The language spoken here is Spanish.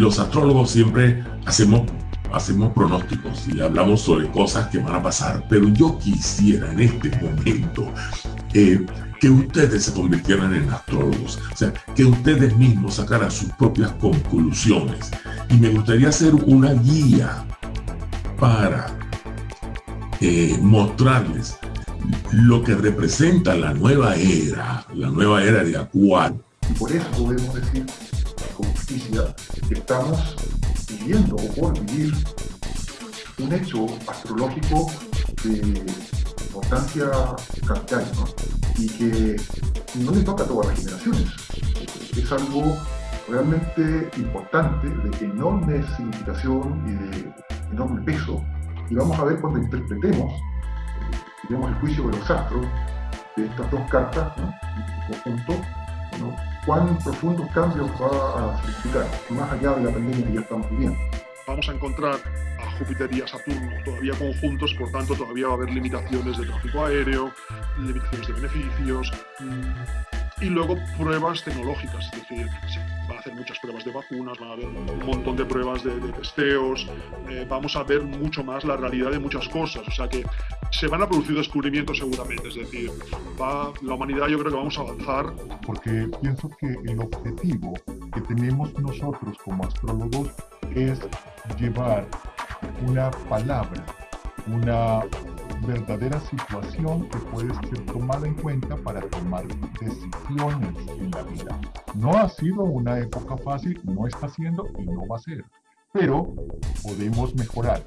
los astrólogos siempre hacemos, hacemos pronósticos y hablamos sobre cosas que van a pasar, pero yo quisiera en este momento eh, que ustedes se convirtieran en astrólogos, o sea, que ustedes mismos sacaran sus propias conclusiones. Y me gustaría hacer una guía para eh, mostrarles lo que representa la nueva era, la nueva era de Acuario. Por eso podemos decir estamos viviendo o por vivir un hecho astrológico de importancia capital y que no le toca a todas las generaciones. Es algo realmente importante, de enorme significación y de enorme peso. Y vamos a ver cuando interpretemos, tenemos el juicio de los astros, de estas dos cartas en conjunto, cuán profundos cambios va a significar, más allá de la pandemia que ya estamos viviendo. Vamos a encontrar a Júpiter y a Saturno todavía conjuntos, por tanto todavía va a haber limitaciones de tráfico aéreo, limitaciones de beneficios, y luego pruebas tecnológicas, es decir, van a hacer muchas pruebas de vacunas, van a haber un montón de pruebas de, testeos, eh, vamos a ver mucho más la realidad de muchas cosas, o sea que se van a producir descubrimientos seguramente, es decir, va, la humanidad yo creo que vamos a avanzar. Porque pienso que el objetivo que tenemos nosotros como astrólogos es llevar una palabra, una verdadera situación que puede ser tomada en cuenta para tomar decisiones en la vida. No ha sido una época fácil, no está siendo y no va a ser, pero podemos mejorar.